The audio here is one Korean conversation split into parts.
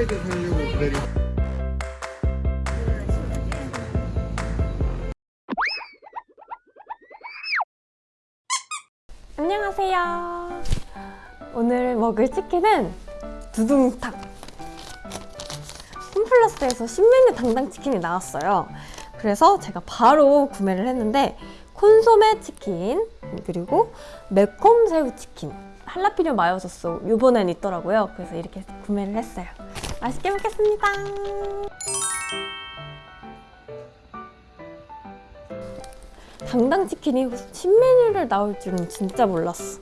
후라이드 살려고 기다리고 안녕하세요. 오늘 먹을 치킨은 두둥탁. 홈플러스에서 신메뉴 당당 치킨이 나왔어요. 그래서 제가 바로 구매를 했는데 콘소메 치킨 그리고 매콤 새우 치킨 할라피뇨 마요 소스 이번엔 있더라고요. 그래서 이렇게 구매를 했어요. 맛있게 먹겠습니다. 당당 치킨이 신메뉴를 나올 줄은 진짜 몰랐어.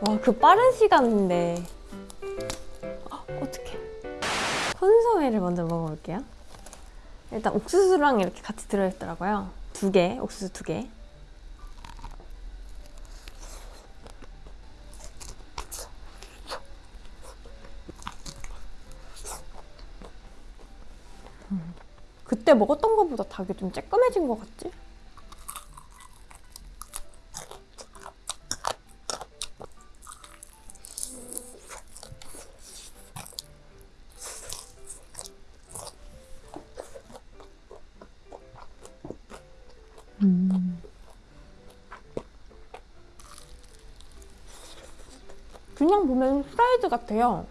와, 그 빠른 시간인데. 아, 어떡해. 콘소메를 먼저 먹어볼게요. 일단 옥수수랑 이렇게 같이 들어있더라고요. 두 개, 옥수수 두 개. 그때 먹었던 것보다 닭이 좀 쬐끔해진 것 같지? 그냥 보면 프라이드 같아요.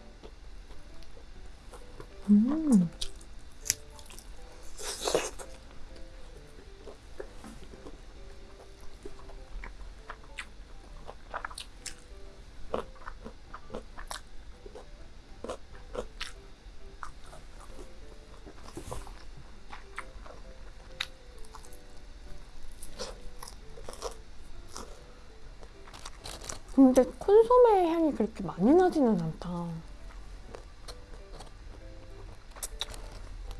근데 콘소메 향이 그렇게 많이 나지는 않다.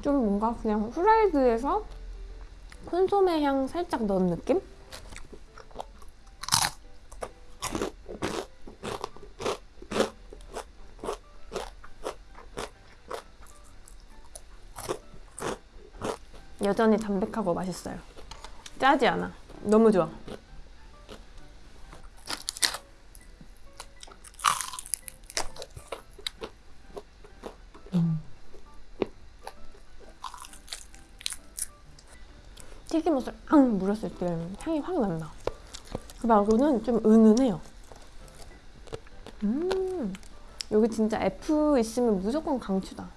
좀 뭔가 그냥 후라이드에서 콘소메 향 살짝 넣은 느낌? 여전히 담백하고 맛있어요. 짜지 않아. 너무 좋아. 앙 물었을 때 향이 확 난다. 그 말고는 좀 은은해요. 음, 여기 진짜 F 있으면 무조건 강추다.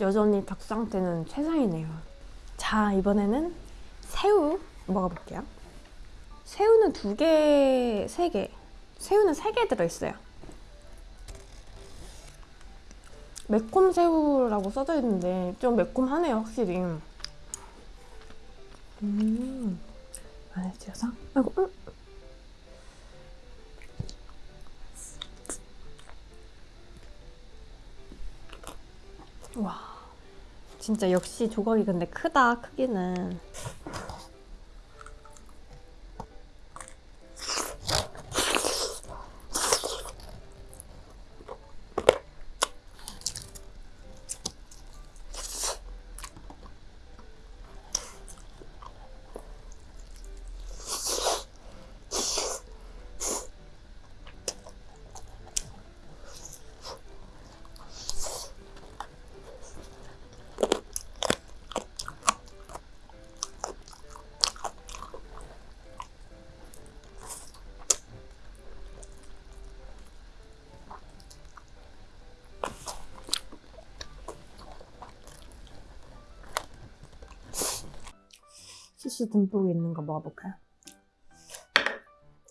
여전히 닭 상태는 최상이네요. 자, 이번에는 새우 먹어볼게요. 새우는 두 개, 세 개. 새우는 세 개 들어있어요. 매콤 새우라고 써져 있는데 좀 매콤하네요, 확실히. 음, 안에 찢어서? 아이고, 음. 와. 진짜 역시 조각이 근데 크다 크기는 소스 듬뿍 있는 거 먹어볼까요?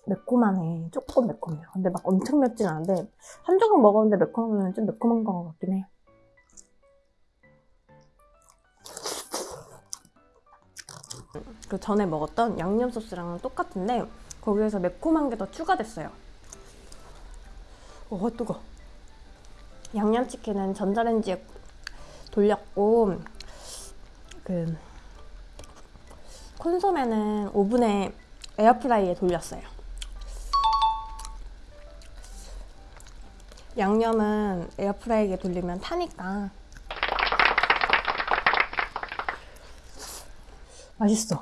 매콤하네. 조금 매콤해요. 근데 막 엄청 맵진 않은데 한 조각 먹었는데 매콤하면 좀 매콤한 것 같긴 해. 그 전에 먹었던 양념 소스랑 똑같은데 거기에서 매콤한 게 더 추가됐어요. 어, 뜨거. 양념치킨은 전자레인지에 돌렸고 그 콘소메는 오븐에 에어프라이에 돌렸어요. 양념은 에어프라이기에 돌리면 타니까 맛있어.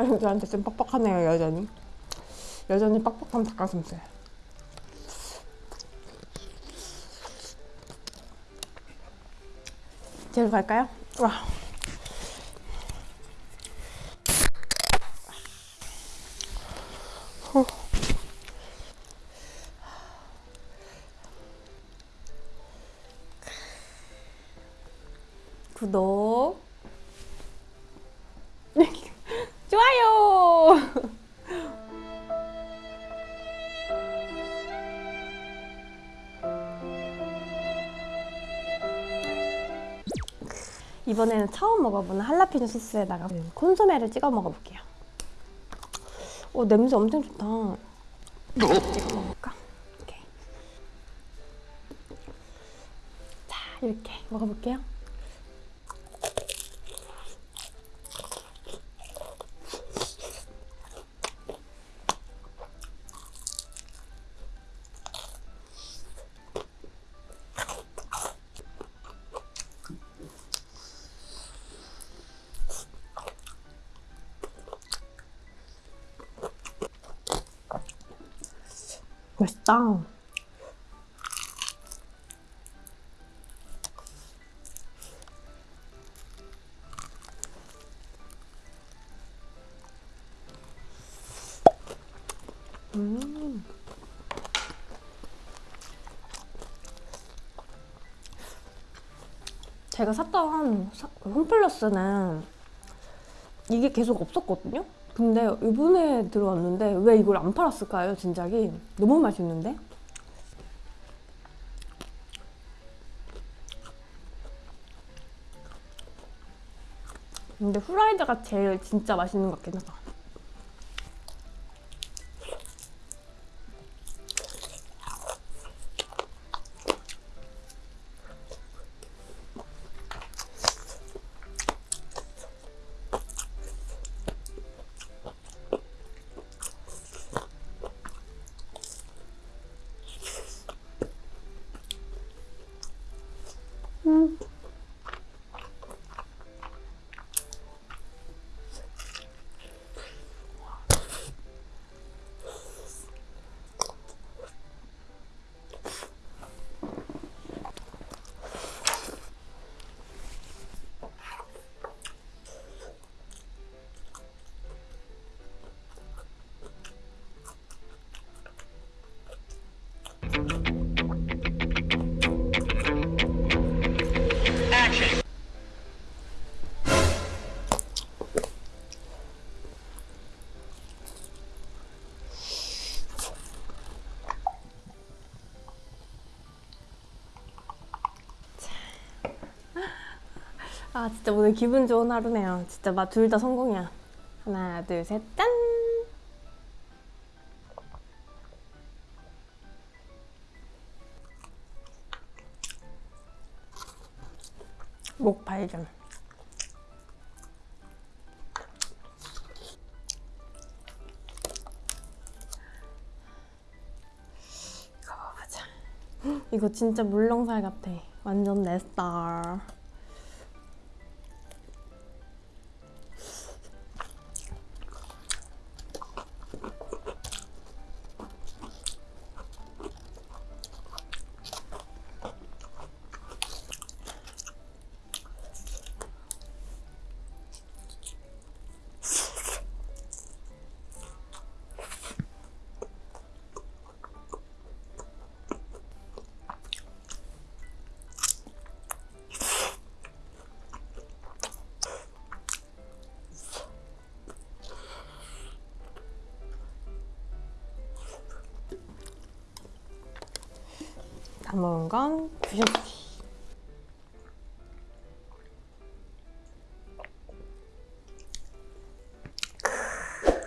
닭가슴살인줄한테 좀 빡빡하네요 여전히 여전히 빡빡한 닭가슴살 재료 갈까요? 와. 후. 구독 이번에는 처음 먹어보는 할라피뇨 소스에다가 콘소메를 찍어 먹어볼게요 오 냄새 엄청 좋다 찍어 먹을까? 오케이. 자 이렇게 먹어볼게요 맛있다. 음. 제가 샀던 홈플러스는 이게 계속 없었거든요? 근데 이번에 들어왔는데 왜 이걸 안 팔았을까요, 진작에? 너무 맛있는데? 근데 후라이드가 제일 진짜 맛있는 것 같긴 하다. 아 진짜 오늘 기분 좋은 하루네요. 진짜 맛둘다 성공이야. 하나 둘 셋 짠. 목 발견. 이거 먹어보자. 이거 진짜 물렁살 같아. 완전 내 스타일. 남은 건 주셨지.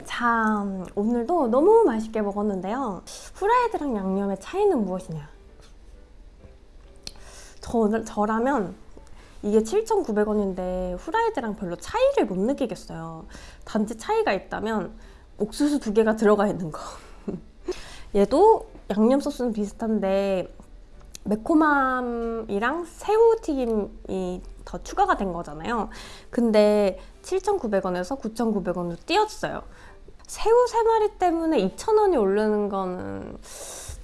자, 오늘도 너무 맛있게 먹었는데요. 후라이드랑 양념의 차이는 무엇이냐? 저, 저라면 이게 7,900원인데 후라이드랑 별로 차이를 못 느끼겠어요. 단지 차이가 있다면 옥수수 두 개가 들어가 있는 거. 얘도 양념 소스는 비슷한데 매콤함이랑 새우튀김이 더 추가가 된 거잖아요. 근데 7,900원에서 9,900원으로 뛰었어요. 새우 세 마리 때문에 2,000원이 오르는 거는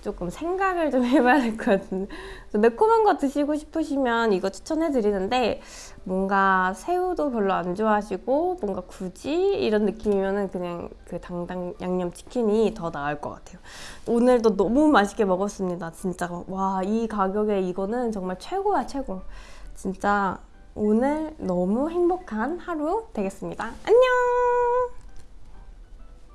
조금 생각을 좀 해봐야 될 것 같은데 매콤한 거 드시고 싶으시면 이거 추천해 드리는데 뭔가 새우도 별로 안 좋아하시고 뭔가 굳이 이런 느낌이면은 그냥 그 당당 양념 치킨이 더 나을 것 같아요. 오늘도 너무 맛있게 먹었습니다. 진짜 와 이 가격에 이거는 정말 최고야 최고. 진짜 오늘 너무 행복한 하루 되겠습니다. 안녕.